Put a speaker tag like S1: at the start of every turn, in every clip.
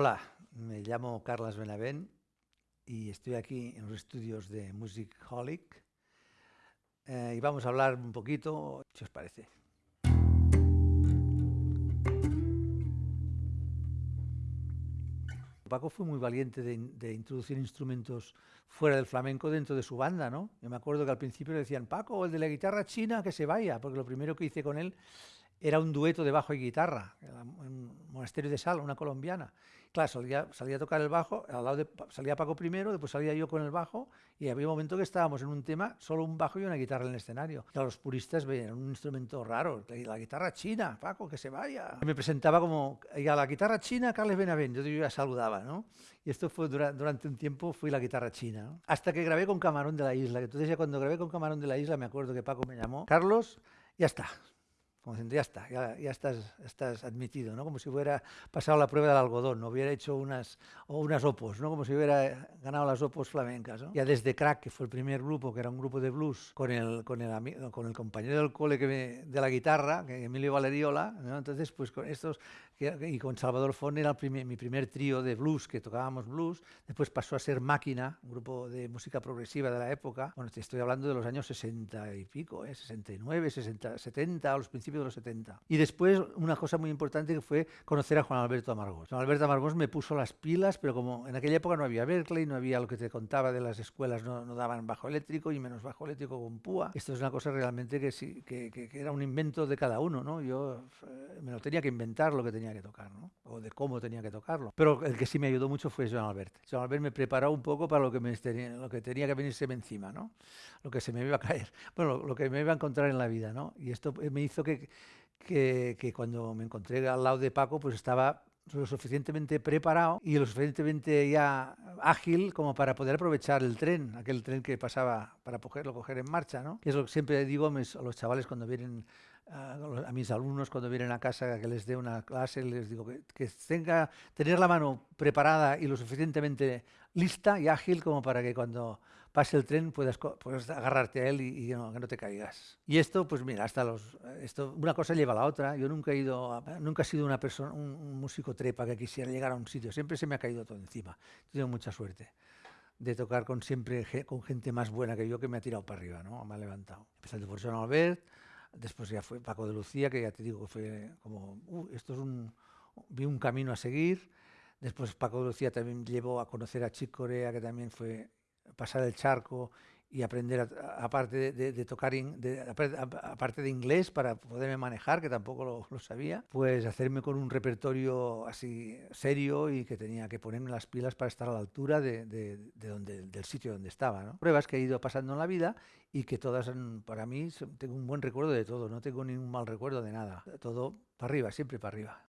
S1: Hola, me llamo Carlas Benavent y estoy aquí en los estudios de Music Holic eh, y vamos a hablar un poquito, si os parece. Paco fue muy valiente de, introducir instrumentos fuera del flamenco dentro de su banda, ¿no? Yo me acuerdo que al principio le decían, Paco, el de la guitarra china, que se vaya, porque lo primero que hice con él era un dueto de bajo y guitarra, en Monasterio de Sal, una colombiana. Claro, salía, salía, a tocar el bajo, al lado de, salía Paco primero, después salía yo con el bajo, y había un momento que estábamos en un tema, solo un bajo y una guitarra en el escenario. Claro, los puristas veían un instrumento raro, la guitarra china, Paco, que se vaya. me presentaba como, a la guitarra china, Carles Benavent, yo, ya saludaba, ¿no? Y esto fue durante un tiempo, fui la guitarra china, Hasta que grabé con Camarón de la Isla, entonces ya cuando grabé con Camarón de la Isla, me acuerdo que Paco me llamó, Carlos, ya está, como diciendo, ya está, ya, estás, estás, admitido, ¿no? Como si hubiera pasado la prueba del algodón, no hubiera hecho unas, o unas opos, ¿no? Como si hubiera ganado las opos flamencas, Ya desde Crack, que fue el primer grupo, que era un grupo de blues, con el, con el, con el compañero del cole que de la guitarra, que Emilio Valeriola, Entonces, pues con estos, y con Salvador Fon era mi primer trío de blues, que tocábamos blues, después pasó a ser Máquina, un grupo de música progresiva de la época, bueno, te estoy hablando de los años 60 y pico, ¿eh? 69, 60, 70, a los principios de los 70. Y después una cosa muy importante que fue conocer a Juan Alberto Amargós. Juan Alberto Amargós me puso las pilas, pero como en aquella época no había Berkeley, no había lo que te contaba de las escuelas, no, daban bajo eléctrico y menos bajo eléctrico con púa. Esto es una cosa realmente que sí, que, era un invento de cada uno, ¿no? Yo eh, me lo tenía que inventar lo que tenía que tocar, ¿no? O de cómo tenía que tocarlo. Pero el que sí me ayudó mucho fue Joan Albert. Joan Albert me preparó un poco para lo que, me tenía, lo que tenía que encima, ¿no? Lo que se me iba a caer, bueno, lo, lo que me iba a encontrar en la vida, ¿no? Y esto me hizo que que, cuando me encontré al lado de Paco, pues estaba lo suficientemente preparado y lo suficientemente ya ágil como para poder aprovechar el tren, aquel tren que pasaba para cogerlo, coger en marcha, ¿no? Que es lo que siempre digo a, los chavales cuando vienen, a, mis alumnos cuando vienen a casa que les dé una clase, les digo que, tenga, tener la mano preparada y lo suficientemente lista y ágil como para que cuando pase el tren puedas, puedas agarrarte a él y, que no te caigas. Y esto, pues mira, hasta los, esto, una cosa lleva a la otra. Yo nunca he ido, nunca he sido una persona, un, músico trepa que quisiera llegar a un sitio. Siempre se me ha caído todo encima. He tenido mucha suerte de tocar con siempre con gente más buena que yo que me ha tirado para arriba, ¿no? Me ha levantado. Empezando por John Albert, después ya fue Paco de Lucía, que ya te digo fue como, uh, esto es un, vi un camino a seguir. Después Paco de Lucía también llevó a conocer a Chick Corea, que también fue pasar el charco y aprender, aparte de, tocar, aparte de inglés para poderme manejar, que tampoco lo, sabía, pues hacerme con un repertorio así serio y que tenía que ponerme las pilas para estar a la altura de, donde, del sitio donde estaba. ¿no? Pruebas que he ido pasando en la vida y que todas, para mí, tengo un buen recuerdo de todo, no tengo ningún mal recuerdo de nada. Todo para arriba, siempre para arriba.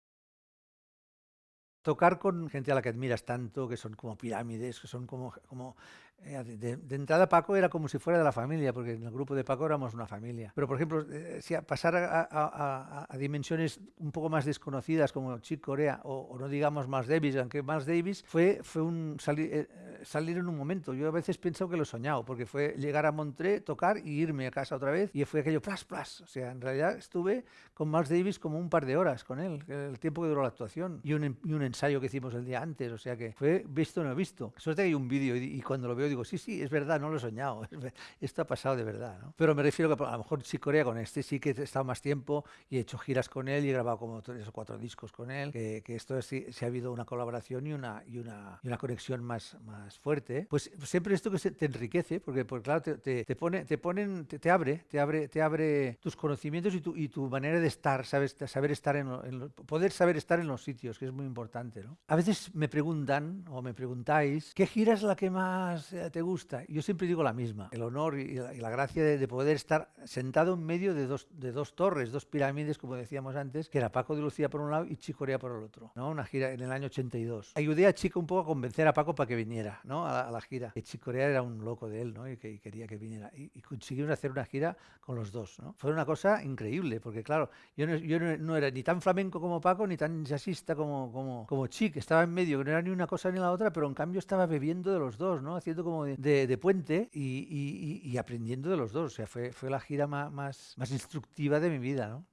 S1: Tocar con gente a la que admiras tanto, que son como pirámides, que son como, como eh, de, entrada Paco era como si fuera de la familia, porque en el grupo de Paco éramos una familia. Pero, por ejemplo, eh, si pasar a, dimensiones un poco más desconocidas como Chick Corea o, no digamos Miles Davis, aunque Miles Davis fue, fue un eh, salir en un momento. Yo a veces pienso que lo he soñado, porque fue llegar a Montré, tocar y irme a casa otra vez y fue aquello plas, plas. O sea, en realidad estuve con Miles Davis como un par de horas con él, el tiempo que duró la actuación y un, y un ensayo que hicimos el día antes. O sea que fue visto no visto. Suerte que hay un vídeo y, y cuando lo veo digo, sí, sí, es verdad, no lo he soñado, esto ha pasado de verdad. ¿no? Pero me refiero que a lo mejor sí Corea con este sí que he estado más tiempo y he hecho giras con él y he grabado como tres o cuatro discos con él, que, esto sí, ha habido una colaboración y una, y una, y una conexión más, más fuerte. Pues siempre esto que te enriquece, porque, porque claro, te, te, pone, te, ponen, te, abre, te abre, te abre tus conocimientos y tu, y tu manera de estar, sabes, saber estar en, poder saber estar en los sitios, que es muy importante. ¿no? A veces me preguntan o me preguntáis, ¿qué gira es la que más te gusta? Yo siempre digo la misma, el honor y la, gracia de, poder estar sentado en medio de dos, de dos torres, dos pirámides, como decíamos antes, que era Paco de Lucía por un lado y Chicorea por el otro, ¿no? Una gira en el año 82. Ayudé a Chico un poco a convencer a Paco para que viniera, ¿no? A la, gira. Que Chicorea era un loco de él, ¿no? Y que quería que viniera. Y, y, consiguieron hacer una gira con los dos, ¿no? Fue una cosa increíble, porque claro, yo no, yo no, era ni tan flamenco como Paco, ni tan jazzista como, como, como Chic. Estaba en medio, que no era ni una cosa ni la otra, pero en cambio estaba bebiendo de los dos, ¿no? Haciendo como de, puente y, aprendiendo de los dos. O sea, fue, fue la gira más, más, más instructiva de mi vida, ¿no?